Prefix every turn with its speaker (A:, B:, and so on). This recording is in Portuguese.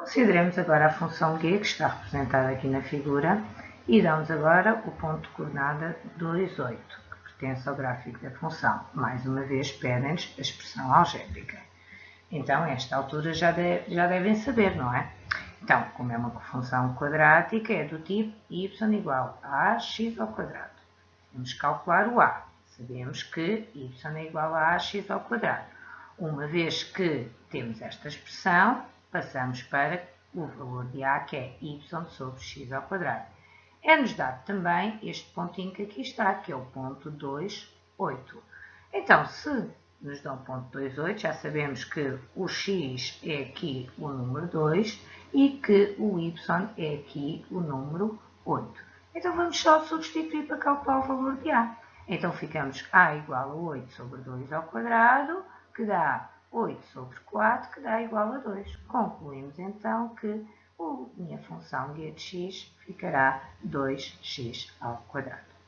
A: Consideremos agora a função g, que está representada aqui na figura, e damos agora o ponto de coordenada 2, 8, que pertence ao gráfico da função. Mais uma vez, pedem-nos a expressão algébrica. Então, a esta altura já, de, já devem saber, não é? Então, como é uma função quadrática, é do tipo y igual a x ao quadrado. Vamos calcular o a. Sabemos que y é igual a ax ao quadrado. Uma vez que temos esta expressão, passamos para o valor de a, que é y sobre x ao quadrado. É-nos dado também este pontinho que aqui está, que é o ponto 2, 8. Então, se nos dão ponto 2, 8, já sabemos que o x é aqui o número 2 e que o y é aqui o número 8. Então, vamos só substituir para calcular o valor de a. Então, ficamos a igual a 8 sobre 2 ao quadrado, que dá 8 sobre 4, que dá igual a 2. Concluímos, então, que a minha função g de x ficará 2x ao quadrado.